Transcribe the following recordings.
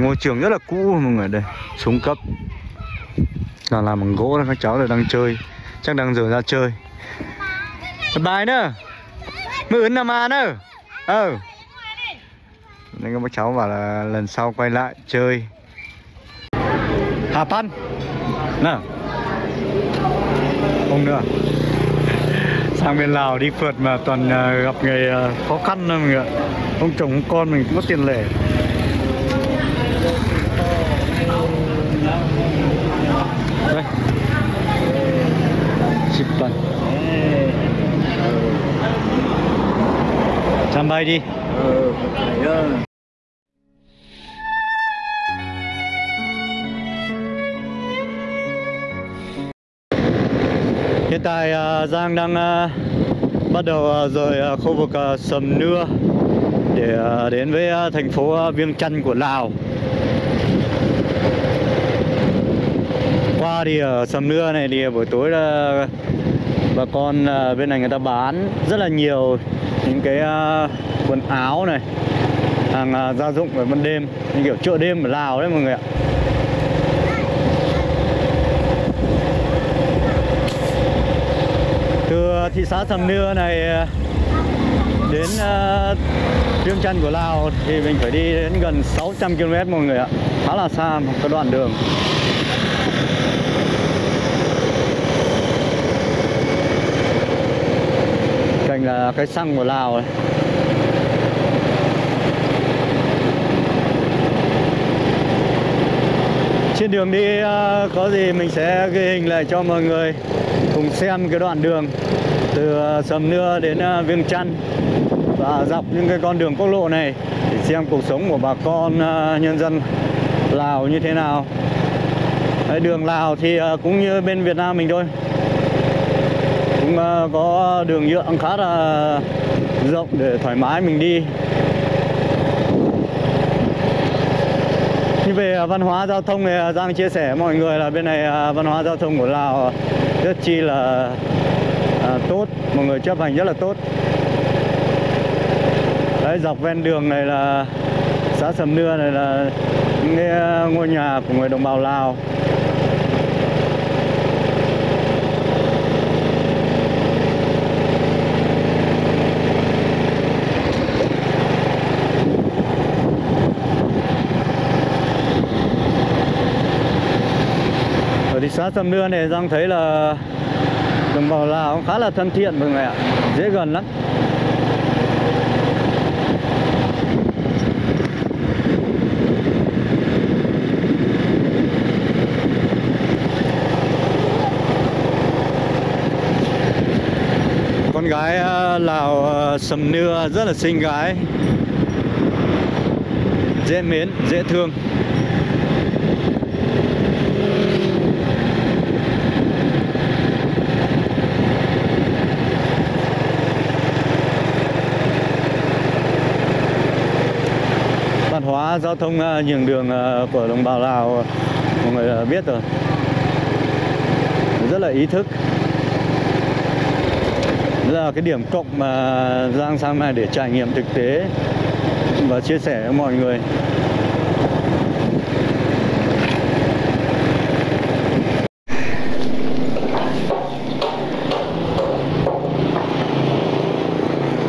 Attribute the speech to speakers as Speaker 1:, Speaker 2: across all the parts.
Speaker 1: ngôi trường rất là cũ mọi người đây, xuống cấp. Là làm bằng gỗ đó các cháu là đang chơi. Chắc đang giờ ra chơi. Bài nữa. Mưa ứng nằm à nữa. Ờ. Nên các cháu bảo là lần sau quay lại chơi. Hà Pan nè. không nữa. Sang bên Lào đi phượt mà toàn ờ, gặp người ờ, khó khăn thôi mọi người ạ. Ông chồng ông con mình cũng có tiền lẻ. Bay đi Hiện tại à, Giang đang à, bắt đầu rời khu vực Sầm Nưa để đến với thành phố Viêng Chăn của Lào. Qua thì ở Sầm Nưa này thì buổi tối là bà con à, bên này người ta bán rất là nhiều những cái à, quần áo này, hàng à, gia dụng về ban đêm, như kiểu chợ đêm ở Lào đấy mọi người ạ. từ thị xã Sầm Nưa này đến uh, Chăn của Lào thì mình phải đi đến gần 600 km mọi người ạ khá là xa một cái đoạn đường mình là ờ, cái xăng của Lào này trên đường đi ờ, có gì mình sẽ ghi hình lại cho mọi người cùng xem cái đoạn đường từ ờ, Sầm Nưa đến Viêng Chăn và dọc những cái con đường quốc lộ này để xem cuộc sống của bà con nhân dân Lào như thế nào. Đấy, đường Lào thì cũng như bên Việt Nam mình thôi. Cũng ờ, có đường nhựa khá là rộng để thoải mái mình đi. Như về ờ, văn hóa giao thông thì ờ, Giang chia sẻ với mọi người là bên này văn hóa giao thông của Lào rất chi là tốt, mọi người chấp hành rất là tốt đấy, dọc ven đường này là xã Sầm Nưa này là những ngôi nhà của người đồng bào Lào xã Sầm Nưa này Giang thấy là đồng bào Lào cũng khá là thân thiện mọi người ạ. Dễ gần lắm. Con gái à, Lào à, Sầm Nưa rất là xinh gái. Dễ mến, dễ thương văn hóa giao thông à, nhường đường à, của đồng bào Lào mọi người à, biết rồi. Rất là ý thức. Đây là cái điểm cộng mà Giang sang này để trải nghiệm thực tế và chia sẻ với mọi người.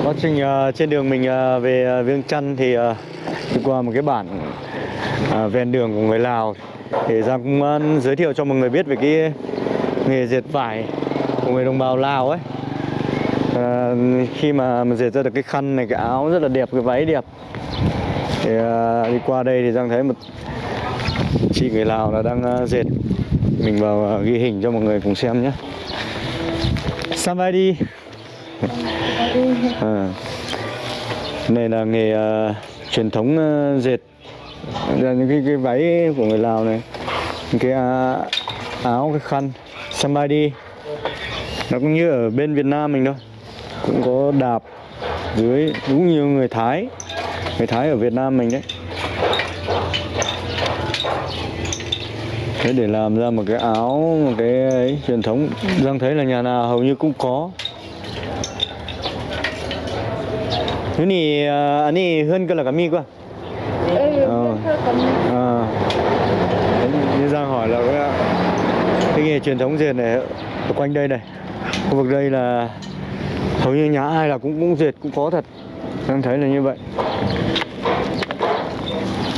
Speaker 1: Quá trình trên đường mình về ờ, Viêng Chăn thì đi qua một cái bản à, ven đường của người Lào. Thì Giang cũng à, giới thiệu cho mọi người biết về cái nghề dệt vải của người đồng bào Lào ấy. À, khi mà mình dệt ra được cái khăn này cái áo rất là đẹp cái váy đẹp. Thì à, đi qua đây thì Giang thấy một chị người Lào là đang ờ, dệt. Mình vào ờ, ghi hình cho mọi người cùng xem nhé. Samadi à. này là nghề uh, truyền thống ờ, dệt. Là những cái, cái váy của người Lào này những cái à, áo cái khăn somebody nó cũng như ở bên Việt Nam mình thôi. Cũng có đạp dưới cũng nhiều người Thái. Người Thái ở Việt Nam mình đấy. Thế để làm ra một cái áo một cái ấy, truyền thống. Giang thấy là nhà nào hầu như cũng có. 눈이 어, 아니 흔들어가 미고
Speaker 2: 어.
Speaker 1: 어.
Speaker 2: như giang
Speaker 1: hỏi là cái nghề truyền thống dệt này ở quanh đây này khu vực đây là hầu như nhà ai là cũng cũng dệt cũng có thật. Em thấy là như vậy.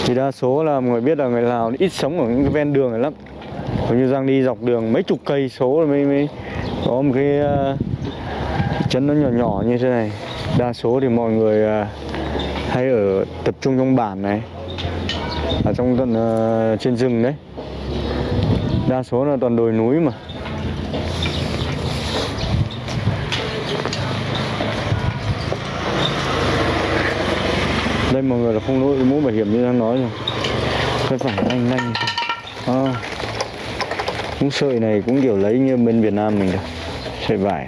Speaker 1: Thì đa số là người biết là người Lào ít sống ở những cái ven đường này lắm. Hầu như Giang đi dọc đường mấy chục cây số mới, mới có một cái ờ, uh, chấn nó nhỏ nhỏ như thế này đa số thì mọi người à, hay ở tập trung trong bản này ở trong tận uh, trên rừng đấy. Đa số là toàn đồi núi mà. Đây mọi người là không đội mũ bảo hiểm như đang nói rồi. Cái phải lanh lanh à, cũng sợi này cũng kiểu lấy như bên Việt Nam mình được sợi vải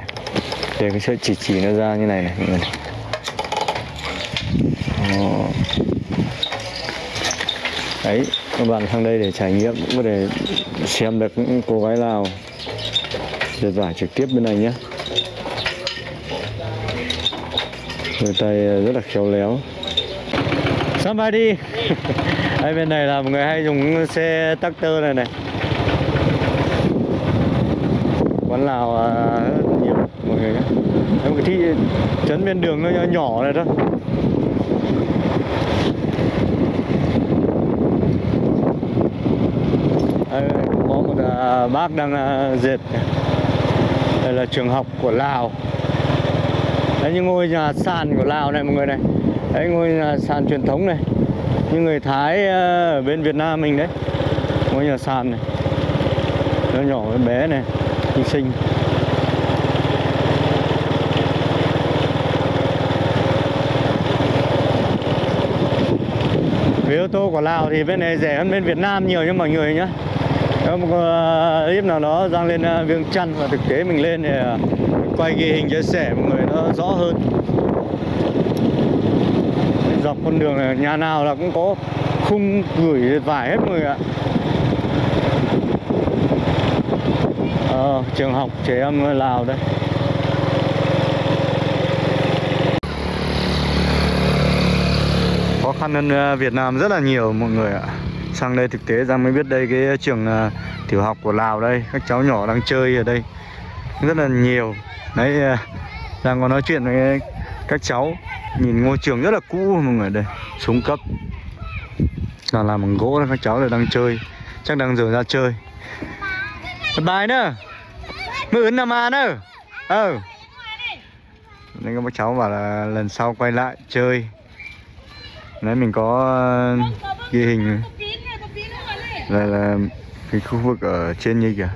Speaker 1: để cái sợi chỉ chỉ nó ra như này này, mọi người này. Đó. đấy, các bạn sang đây để trải nghiệm, cũng có thể xem được những cô gái Lào. Dệt vải trực tiếp bên này nhé. Người tay rất là khéo léo. Somebody! Đây, bên này là một người hay dùng xe tractor này này. Quán Lào à, rất nhiều mọi người nhé. Đây một cái thị trấn bên đường nó nhỏ, này thôi. Đây có một à, bác đang à, dệt. Đây là trường học của Lào. Đấy những ngôi nhà sàn của Lào này mọi người này. Đấy ngôi nhà sàn truyền thống này. Như người Thái à, ở bên Việt Nam mình đấy. Ngôi nhà sàn này. Nó nhỏ bé này hy sinh. Với ô tô của Lào thì bên này rẻ hơn bên Việt Nam nhiều nha mọi người nhé Có một ờ, clip nào đó Giang lên ờ, Viêng Chăn và thực tế mình lên để ờ, quay ghi hình chia sẻ mọi người nó rõ hơn. Dọc con đường này nhà nào là cũng có khung gửi vải hết mọi người ạ trường học trẻ em Lào đây. Khó khăn hơn ờ, Việt Nam rất là nhiều mọi người ạ. Sang đây thực tế ra mới biết đây cái trường uh, tiểu học của Lào đây các cháu nhỏ đang chơi ở đây. Rất là nhiều. Đấy ờ, uh, đang có nói chuyện với các cháu. Nhìn ngôi trường rất là cũ mọi người đây. Xuống cấp. Là làm bằng gỗ các cháu là đang chơi. Chắc đang giờ ra chơi bài nữa. Mưa ứng nằm à nữa ờ. Nên các bác cháu bảo là lần sau quay lại chơi. Nãy mình có uh, ghi hình. Đây là cái khu vực ở trên như kìa.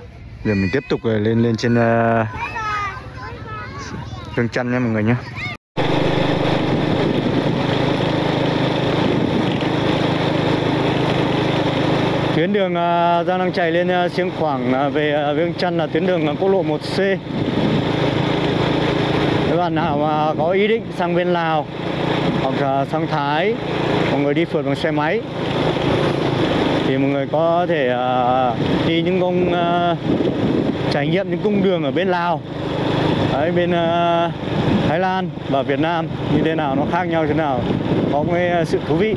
Speaker 1: Giờ mình tiếp tục ờ, lên lên trên uh, Hương Trăn nha mọi người nhé. Tuyến đường à, đang đang chạy lên xiên Siêng Khoảng à, về uh, Viêng Chăn là tuyến đường quốc lộ 1C Các bạn nào mà có ý định sang bên Lào hoặc sang Thái mọi người đi phượt bằng xe máy thì mọi người có thể uh, đi những công uh, trải nghiệm những cung đường ở bên Lào. Đấy, bên uh, Thái Lan và Việt Nam như thế nào nó khác nhau thế nào có cái sự thú vị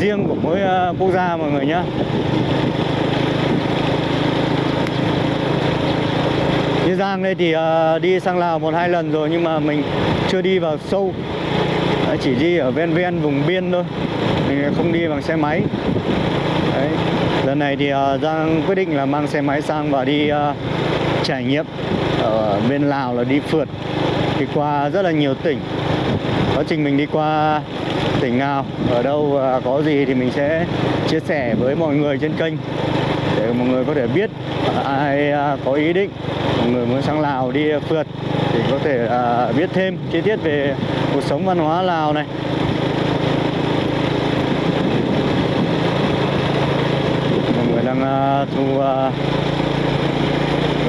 Speaker 1: riêng của mỗi uh, quốc gia mọi người nhé Giang đây thì uh, đi sang Lào một hai lần rồi nhưng mà mình chưa đi vào sâu. Chỉ đi ở ven ven vùng biên thôi. Mình không đi bằng xe máy. Đấy. lần này thì uh, Giang quyết định là mang xe máy sang và đi uh, trải nghiệm ở bên Lào là đi phượt. Đi qua rất là nhiều tỉnh. Quá trình mình đi qua tỉnh nào ở đâu à, có gì thì mình sẽ chia sẻ với mọi người trên kênh để mọi người có thể biết à, ai à, có ý định người muốn sang Lào đi à, phượt thì có thể à, biết thêm chi tiết về cuộc sống văn hóa Lào này. Mọi người đang à, thu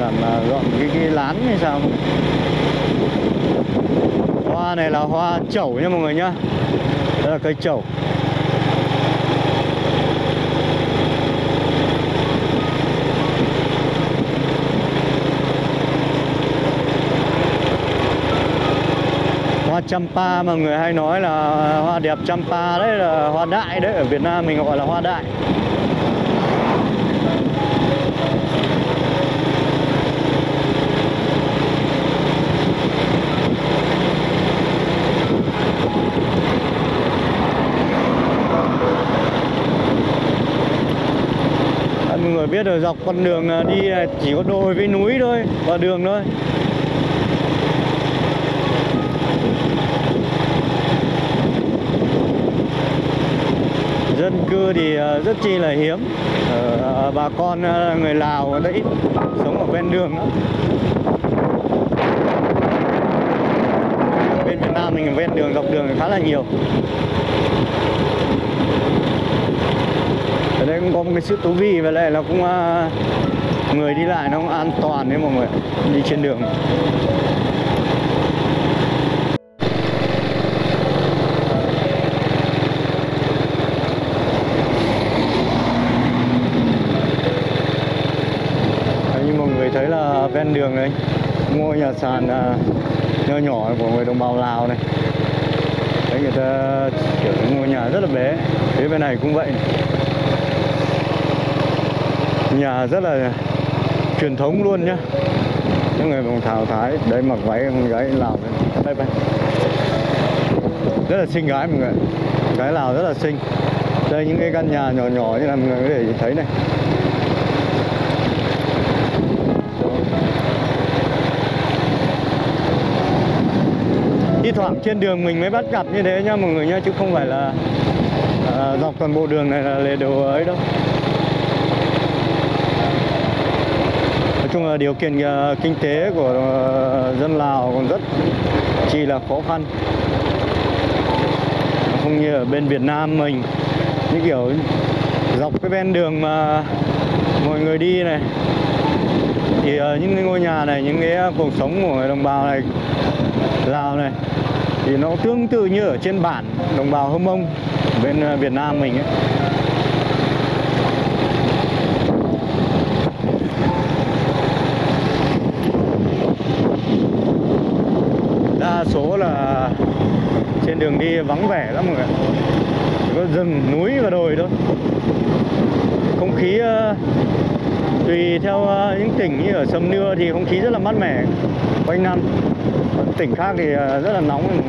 Speaker 1: làm dọn cái, cái lán hay sao hoa này là hoa chẩu nha mọi người nhá. Đây là cây chẩu. Champa mà người hay nói là hoa đẹp Champa đấy, là hoa đại đấy, ở Việt Nam mình gọi là hoa đại. Mọi người biết rồi dọc con đường à, đi à, chỉ có đồi với núi thôi, và đường thôi. Dân cư thì ờ, rất chi là hiếm. Ở bà con người Lào đã ít sống ở ven đường đó. bên Việt Nam mình ven đường, dọc đường khá là nhiều. Ở đây cũng có một cái sự thú vị và lại là cũng người đi lại nó cũng an toàn đấy mọi người đi trên đường Đấy, như mọi người thấy là ven đường này. Ngôi nhà sàn à, nhỏ nhỏ của người đồng bào Lào này. Đấy, người ta, kiểu ngôi nhà rất là bé. Phía bên này cũng vậy. Nhà rất là truyền thống luôn nhá. Những người đồng thảo thái, đấy, mặc váy, con gái Lào đây đây đây rất là xinh gái mọi người. Gái Lào rất là xinh. Đây, những cái căn nhà nhỏ nhỏ như là mọi người có thể thấy này. Thoảng trên đường mình mới bắt gặp như thế nha mọi người nhá chứ không phải là à, dọc toàn bộ đường này là đều ấy đâu. Nói chung là điều kiện à, kinh tế của à, dân Lào còn rất chi là khó khăn. Không như ở bên Việt Nam mình như kiểu dọc cái ven đường mà mọi người đi này. Thì uh, những cái ngôi nhà này những cái cuộc sống của người đồng bào này Lào này. Thì nó tương tự như ở trên bản đồng bào Hâm Mông, bên ờ, Việt Nam mình ấy. đa số là trên đường đi vắng vẻ lắm mọi người Chỉ có rừng, núi và đồi thôi. Không khí ờ, tùy theo ờ, những tỉnh như ở Sầm Nưa thì không khí rất là mát mẻ, quanh năm tỉnh khác thì ờ, rất là nóng.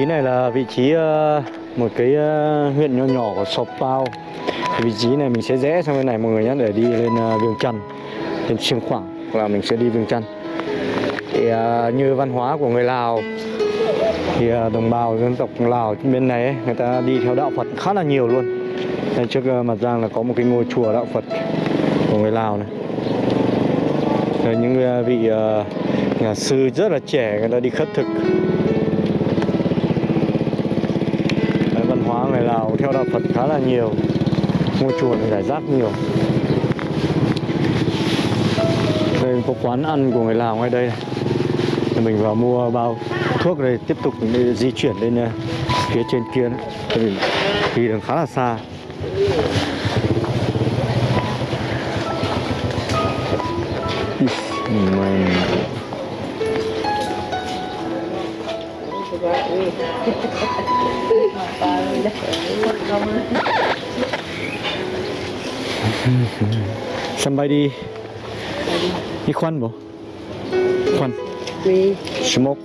Speaker 1: Trí này là vị trí ờ, một cái ờ, huyện nhỏ nhỏ của Sop Pao. Vị trí này mình sẽ rẽ sang bên này mọi người nhé để đi lên ờ, Viêng Chăn, lên Siêng Khoảng là mình sẽ đi Viêng Chăn. Thì ờ, như văn hóa của người Lào thì đồng bào dân tộc Lào bên này ấy, người ta đi theo đạo Phật khá là nhiều luôn. Đây trước mặt Giang là có một cái ngôi chùa đạo Phật của người Lào này. Rồi những vị nhà sư rất là trẻ người ta đi khất thực hóa người Lào theo đạo Phật khá là nhiều, ngôi chùa này giải rác nhiều. Đây, có quán ăn của người Lào ngay đây này. Thì mình vào mua bao thuốc đây, tiếp tục đi di chuyển lên ờ, phía trên kia thì đi đường khá là xa. Mình somebody đi khoan bộ khoan
Speaker 2: Vì
Speaker 1: smoke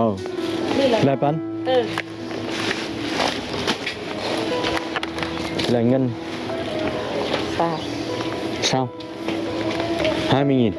Speaker 1: oh. Lại bán
Speaker 2: Ừ.
Speaker 1: là ngân
Speaker 2: Sao?
Speaker 1: sao 20 nghìn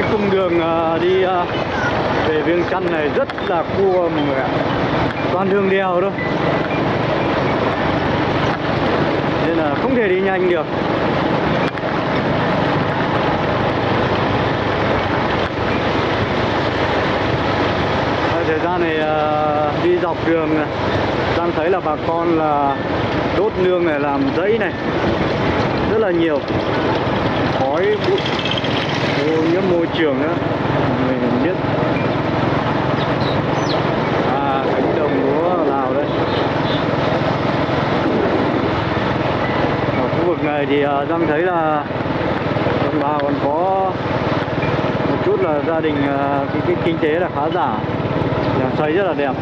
Speaker 1: cái cung đường ờ, đi ờ, về Viêng Chăn này rất là cua mọi người ạ. Toàn đường đèo thôi. Nên là không thể đi nhanh được. Thời gian này ờ, đi dọc đường đang thấy là bà con là đốt nương này, làm giấy này, rất là nhiều. Khói bụi ô nhiễm môi trường nữa mình biết. À cánh đồng lúa Lào đây. Ở khu vực này thì à, đang thấy là đồng bào còn có một chút là gia đình à, cái, cái kinh tế là khá giả. Nhà xây rất là đẹp.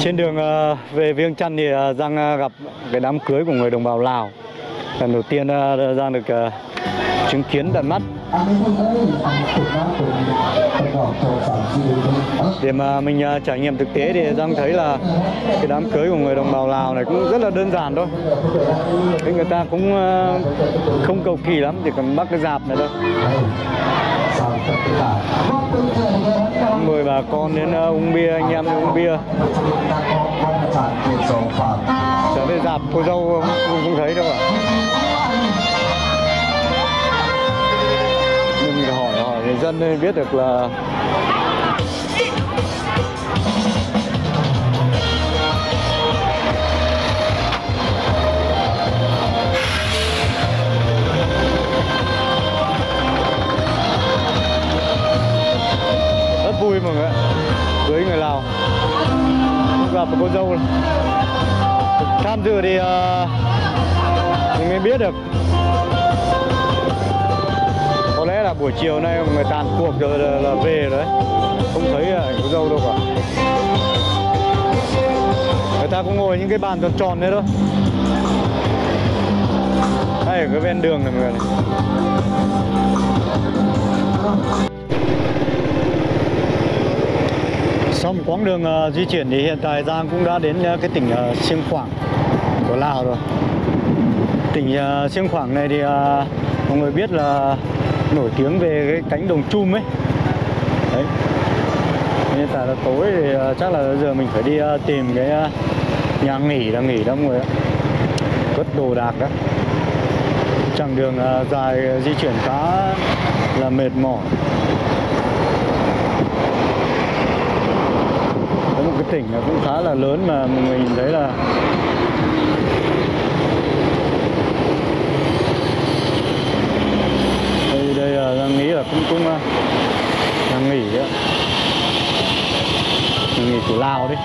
Speaker 1: Trên đường ờ, về Viêng Chăn thì ờ, Giang ờ, gặp cái đám cưới của người đồng bào Lào. Lần đầu tiên Giang được chứng kiến tận mắt để mà mình trải nghiệm thực tế thì Giang thấy là cái đám cưới của người đồng bào Lào này cũng rất là đơn giản thôi. Thế người ta cũng không cầu kỳ lắm, chỉ cần bắt cái dạp này thôi. Mời bà con đến ờ, uống bia, anh em đi uống bia. Trở về dạp cô dâu không, không thấy đâu ạ. Nhưng mình hỏi hỏi người dân nên biết được là vui mọi người ạ. Cưới người Lào. Gặp được cô dâu này. tham dự thì uh, mình mới biết được. Có lẽ là buổi chiều nay mọi người tàn cuộc rồi là, là về rồi đấy. Không thấy ờ, ảnh cô dâu đâu cả. Người ta cũng ngồi những cái bàn tròn tròn đấy thôi. Đây ở cái ven đường này mọi người này. Sau một quãng đường uh, di chuyển thì hiện tại Giang cũng đã đến uh, cái tỉnh uh, Siêng Khoảng của Lào rồi. Tỉnh uh, Siêng Khoảng này thì uh, mọi người biết là nổi tiếng về cái cánh đồng chum ấy. Đấy. Hiện tại là tối thì uh, chắc là giờ mình phải đi uh, tìm cái uh, nhà nghỉ là nghỉ đó mọi người ạ. Cất đồ đạc đó. Chặng đường uh, dài di chuyển khá là mệt mỏi. có một cái tỉnh là cũng khá là lớn mà mình nhìn thấy là đây đây là đang nghĩ là cũng cũng à, đang nghỉ đó nhà nghỉ của Lào đấy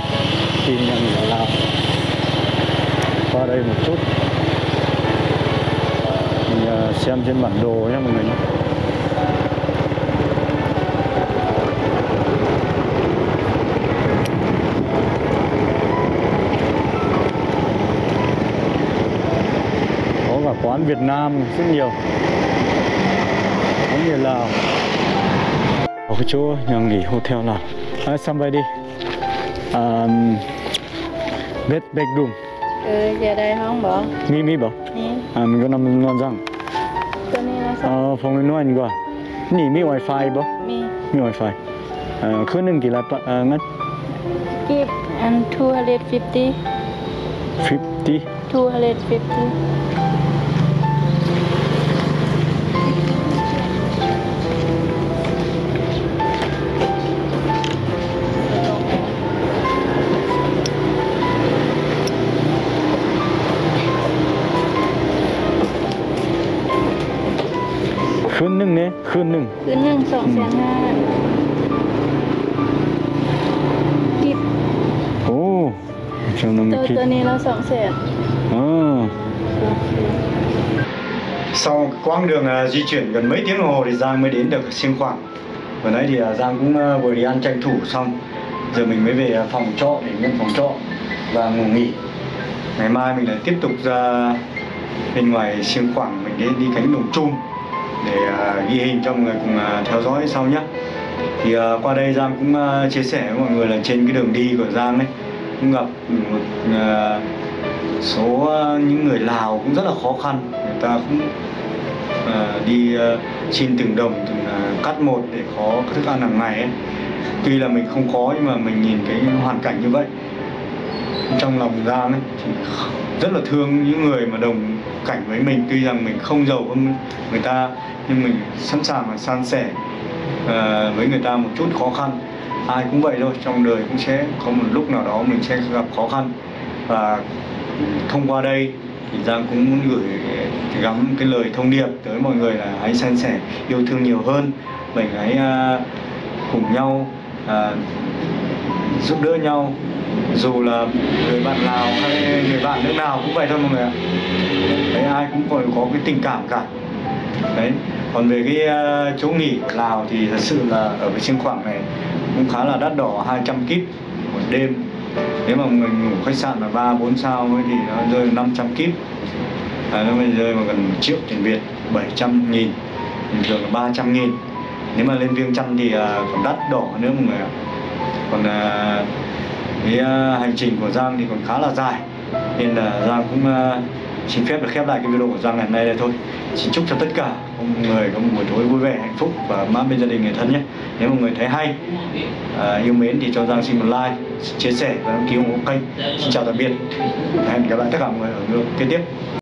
Speaker 1: tìm nhà nghỉ ở Lào. Qua đây một chút. Mình à, xem trên bản đồ nhé mọi người nhé có cả quán Việt Nam rất nhiều. Có nhiều Lào. Có cái chỗ nhà nghỉ hotel Lào à, somebody um, bed bedroom.
Speaker 2: Ừ, giờ đây không bỏ
Speaker 1: mi mi
Speaker 2: Nè,
Speaker 1: à mình có nằm
Speaker 2: là
Speaker 1: à,
Speaker 2: sao?
Speaker 1: Phòng nói anh qua nỉ mi wifi bảo
Speaker 2: Mi.
Speaker 1: Mi wifi. À, khứ nâng kỳ là à, ngắt.
Speaker 2: Keep and 250
Speaker 1: 50
Speaker 2: 250
Speaker 1: nâng nè khứ nâng
Speaker 2: คืนหนึ่งสองแสนห้ากิบ
Speaker 1: ồ trong nông
Speaker 2: ตัว
Speaker 1: kịp
Speaker 2: ตัวนี้เราสองแสน
Speaker 1: à. Sau quãng đường à, di chuyển gần mấy tiếng đồng hồ thì Giang mới đến được Siêng Khoảng Vừa nãy thì à, Giang cũng à, vừa đi ăn tranh thủ xong Giờ mình mới về à, phòng trọ để nhận phòng trọ và ngủ nghỉ Ngày mai mình lại tiếp tục ra bên ngoài Siêng Khoảng Mình đi, đi cánh đồng chum để à, ghi hình cho mọi người cùng theo dõi sau nhé Thì à, qua đây Giang cũng chia sẻ với mọi người là trên cái đường đi của Giang ấy, Cũng gặp một số những người Lào cũng rất là khó khăn người ta cũng đi xin từng đồng, từng cắt một để có thức ăn hàng ngày ấy. tuy là mình không có nhưng mà mình nhìn cái hoàn cảnh như vậy, trong lòng Giang ấy thì rất là thương những người mà đồng cảnh với mình. Tuy rằng mình không giàu hơn người ta nhưng mình sẵn sàng là san sẻ uh, với người ta một chút khó khăn. Ai cũng vậy thôi trong đời cũng sẽ có một lúc nào đó mình sẽ gặp khó khăn. Và thông qua đây thì Giang cũng muốn gửi gắm cái lời thông điệp tới mọi người là hãy san sẻ yêu thương nhiều hơn. Mình hãy uh, cùng nhau uh, giúp đỡ nhau. Dù là người bạn Lào hay người bạn nước nào cũng vậy thôi mọi người ạ. Đấy ai cũng phải có cái tình cảm cả. Đấy còn về cái uh, chỗ nghỉ ở Lào thì thật sự là ở cái Siêng Khoảng này cũng khá là đắt đỏ 200 kíp một đêm. Nếu mà mình ngủ khách sạn là ba bốn sao ấy thì nó rơi 500 kíp. À, nó mới rơi vào gần triệu tiền Việt 700 nghìn. Bình thường là 300 nghìn. Nếu mà lên Viêng Chăn thì uh, còn đắt đỏ nữa mọi người ạ còn à, cái à, hành trình của Giang thì còn khá là dài. Nên là Giang cũng à, xin phép được khép lại cái video của Giang ngày hôm nay đây thôi. Xin chúc cho tất cả mọi người có một buổi tối vui vẻ hạnh phúc và mát bên gia đình người thân nhé. Nếu mọi người thấy hay à, yêu mến thì cho Giang xin một like chia sẻ và đăng ký ủng hộ kênh. Xin chào tạm biệt. Hẹn gặp lại tất cả mọi người ở video kế tiếp.